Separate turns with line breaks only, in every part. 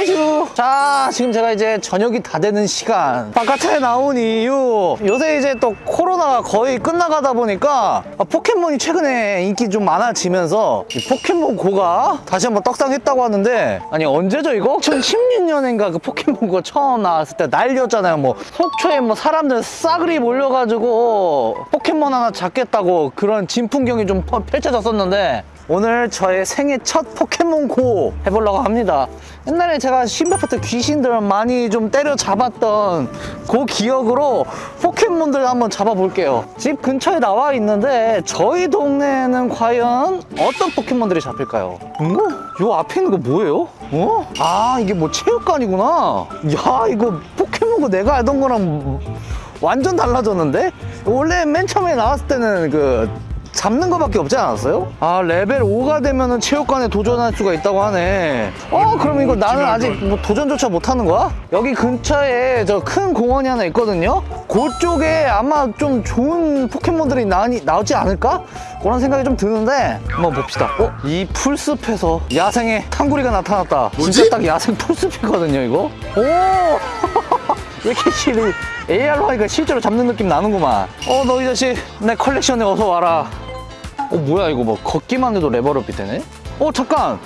아주 자 지금 제가 이제 저녁이 다 되는 시간. 바깥에 나온 이유. 요새 이제 또 코로나가 거의 끝나가다 보니까 아, 포켓몬이 최근에 인기 좀 많아지면서 이 포켓몬고가 다시 한번 떡상했다고 하는데 아니 언제죠 이거? 2016년인가 그 포켓몬고 처음 나왔을 때 난리였잖아요. 뭐 속초에 뭐 사람들 싸그리 몰려가지고 포켓몬 하나 잡겠다고 그런 진풍경이 좀 펼- 펼쳐졌었는데 오늘 저의 생애 첫 포켓몬고 해보려고 합니다 옛날에 제가 신바파트 귀신들 많이 좀 때려 잡았던 그 기억으로 포켓몬들 한번 잡아볼게요 집 근처에 나와 있는데 저희 동네에는 과연 어떤 포켓몬들이 잡힐까요? 어? 요 앞에 있는 거 뭐예요? 어? 아 이게 뭐 체육관이구나 야 이거 포켓몬고 내가 알던 거랑 완전 달라졌는데? 원래 맨 처음에 나왔을 때는 그 잡는 거밖에 없지 않았어요? 아 레벨 5가 되면 은 체육관에 도전할 수가 있다고 하네 어 그럼 이거 나는 아직 뭐 도전조차 못하는 거야? 여기 근처에 저 큰 공원이 하나 있거든요 그쪽에 아마 좀 좋은 포켓몬들이 나니, 나오지 않을까? 그런 생각이 좀 드는데 한번 봅시다 어? 이 풀숲에서 야생의 탕구리가 나타났다
뭐지?
진짜 딱 야생 풀숲이거든요 이거 오 이렇게 실이 AR로 하니까 실제로 잡는 느낌 나는구만 어 너 이 자식 내 컬렉션에 어서 와라 어 뭐야 이거 뭐 걷기만 해도 레벨업이 되네 어 잠깐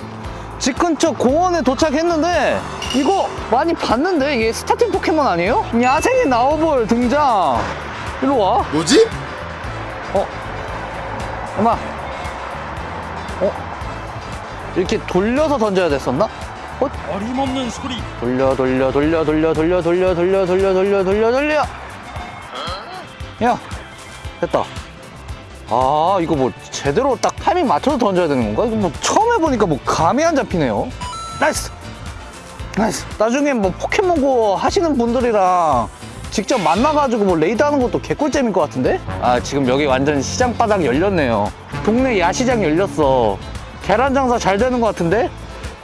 집 근처 공원에 도착했는데 이거 많이 봤는데 이게 스타팅 포켓몬 아니에요? 야생의 냐오불 등장 일로 와
뭐지?
어? 엄마 어? 이렇게 돌려서 던져야 됐었나? 어?
어림없는 소리
돌려 돌려 돌려 돌려 돌려 돌려 돌려 돌려 돌려 돌려 돌려 야 됐다 아 이거 뭐 제대로 딱 타이밍 맞춰서 던져야 되는 건가? 이거 뭐 처음 해보니까 뭐 감이 안 잡히네요 nice nice 나중에 뭐 포켓몬고 하시는 분들이랑 직접 만나가지고 뭐 raid 하는 것도 개꿀잼일 것 같은데? 아 지금 여기 완전 시장 바닥 열렸네요 동네 야시장 열렸어 계란 장사 잘 되는 것 같은데?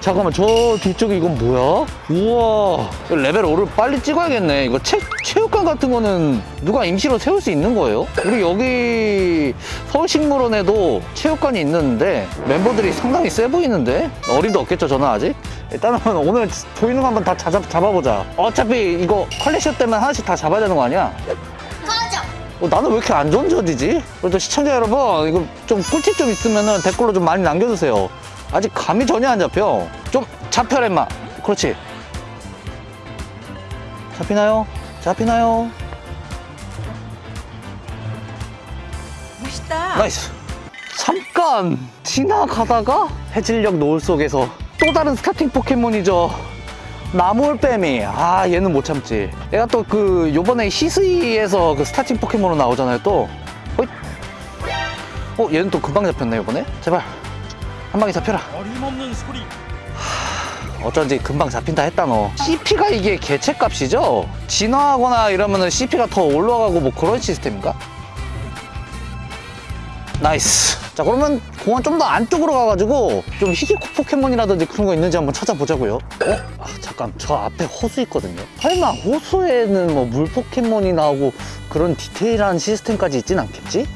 잠깐만 저 뒤쪽에 이건 뭐야? 우와 이거 레벨 5를 빨리 찍어야겠네 이거 체, 체육관 같은 거는 누가 임시로 세울 수 있는 거예요? 우리 여기 서울식물원에도 체육관이 있는데 멤버들이 상당히 세 보이는데 어림도 없겠죠 저는 아직? 일단은 오늘 보이는 거 한번 다 잡아, 잡아보자 어차피 이거 컬렉션 때문에 하나씩 다 잡아야 되는 거 아니야? 어, 나는 왜 이렇게 안 던져지지? 그래도 시청자 여러분 이거 좀 꿀팁 좀 있으면 댓글로 좀 많이 남겨주세요 아직 감이 전혀 안 잡혀. 좀 잡혀라 임마. 그렇지. 잡히나요? 잡히나요?
멋있다.
nice. 잠깐 지나가다가 해질녘 노을 속에서 또 다른 스타팅 포켓몬이죠. 나몰빼미 아 얘는 못 참지. 얘가 또 그 요번에 히스이에서 그 스타팅 포켓몬으로 나오잖아요 또. 호잇. 어 얘는 또 금방 잡혔네 요번에. 제발 한 방에 잡혀라
어림없는 소리
어쩐지 금방 잡힌다 했다 너 CP가 이게 개체값이죠? 진화하거나 이러면 은 CP가 더 올라가고 뭐 그런 시스템인가? nice 자 그러면 공원 좀 더 안쪽으로 가가지고 좀 희귀 포켓몬이라든지 그런 거 있는지 한번 찾아보자고요 어? 아, 잠깐 저 앞에 호수 있거든요 설마 호수에는 뭐 물 포켓몬이 나오고 그런 디테일한 시스템까지 있진 않겠지?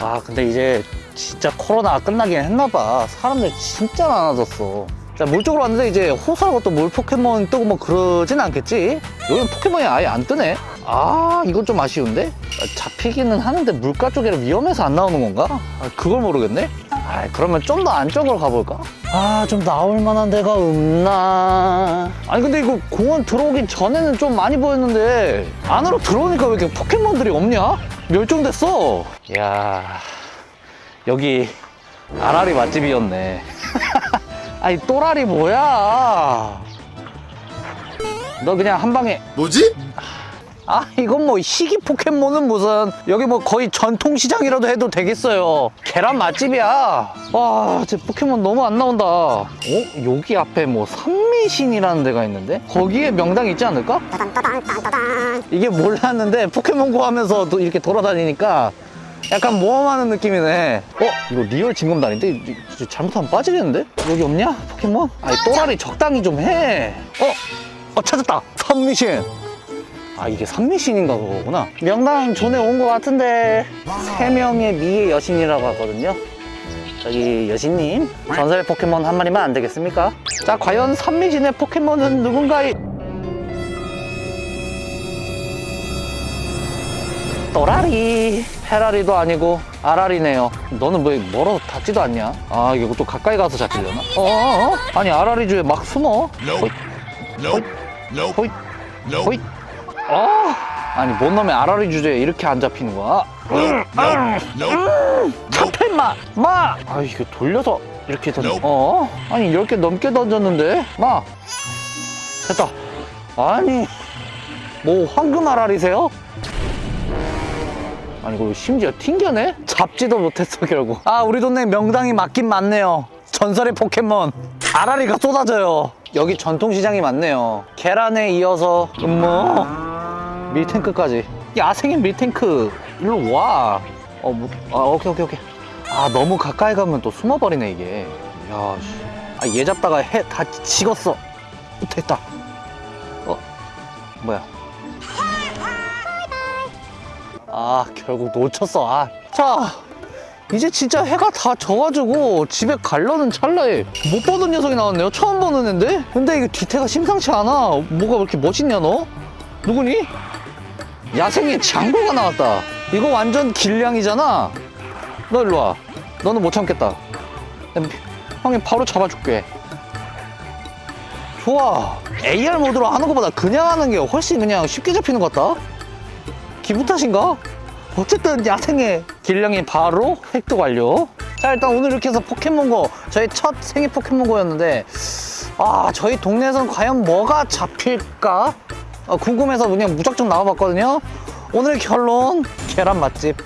아 근데 이제 진짜 코로나가 끝나긴 했나봐 사람들 진짜 많아졌어 자, 물 쪽으로 왔는데 이제 호수하고 또 물 포켓몬 뜨고 뭐 그러진 않겠지? 여기 포켓몬이 아예 안 뜨네? 아, 이건 좀 아쉬운데? 아, 잡히기는 하는데 물가 쪽에 위험해서 안 나오는 건가? 아, 그걸 모르겠네? 아, 그러면 좀 더 안쪽으로 가볼까? 아, 좀 나올 만한 데가 없나? 아니, 근데 이거 공원 들어오기 전에는 좀 많이 보였는데 안으로 들어오니까 왜 이렇게 포켓몬들이 없냐? 멸종됐어. 이야, 여기 아라리 맛집이었네. 아니 또라리 뭐야 너 그냥 한 방에
뭐지?
아 이건 뭐 희귀 포켓몬은 무슨 여기 뭐 거의 전통시장이라도 해도 되겠어요 계란 맛집이야 와제 포켓몬 너무 안 나온다 어? 여기 앞에 뭐 산미신이라는 데가 있는데 거기에 명당 있지 않을까? 이게 몰랐는데 포켓몬고 하면서 또 이렇게 돌아다니니까 약간 모험하는 느낌이네 어? 이거 리얼 징검다리인데? 잘못하면 빠지겠는데? 여기 없냐? 포켓몬? 아니 또라리 적당히 좀해 어? 어 찾았다 삼미신 아 이게 삼미신인가 그거구나 명당 존에 온 것 같은데 세 명의 미의 여신이라고 하거든요 저기 여신님 전설의 포켓몬 한 마리만 안 되겠습니까? 자 과연 삼미신의 포켓몬은 누군가이? 또라리 페라리도 아니고 아라리네요 너는 왜 멀어서 닿지도 않냐? 아 이거 또 가까이 가서 잡히려나? 어어어? 아니 아라리 주에 막 숨어 호잇. 호잇
Nope.
호잇 아 아니 뭔 놈의 아라리 주제에 이렇게 안 잡히는 거야? 잡혀 임마! 마! 아 이거 돌려서 이렇게 던
Nope.
어? 아니 10개 넘게 던졌는데? 마! 됐다 아니 뭐 황금 아라리세요? 아니 이거 심지어 튕겨내? 잡지도 못했어 결국 아 우리 동네 명당이 맞긴 맞네요 전설의 포켓몬 아라리가 쏟아져요 여기 전통시장이 많네요 계란에 이어서 음모 밀탱크까지 야생의 밀탱크 일로 와 어, 뭐, 아, 오케이, 오케이, 오케이. 아, 너무 가까이 가면 또 숨어버리네, 이게. 야, 씨. 아, 얘 잡다가 해, 다 식었어. 됐다. 어, 뭐야. 아, 결국 놓쳤어. 아. 자, 이제 진짜 해가 다 져가지고 집에 가려는 찰나에 못 보던 녀석이 나왔네요. 처음 보는 앤데? 근데 이게 뒤태가 심상치 않아. 뭐가 그렇게 멋있냐, 너? 누구니? 야생의 장고가 나왔다. 이거 완전 길냥이잖아. 너 일로 와. 너는 못 참겠다. 형이 바로 잡아줄게. 좋아. AR 모드로 하는 것보다 그냥 하는 게 훨씬 그냥 쉽게 잡히는 것 같다. 기분 탓인가? 어쨌든 야생의 길냥이 바로 획득 완료. 자 일단 오늘 이렇게 해서 포켓몬고 저희 첫 생애 포켓몬고였는데 아 저희 동네에선 과연 뭐가 잡힐까 어, 궁금해서 그냥 무작정 나와봤거든요 오늘 결론 계란 맛집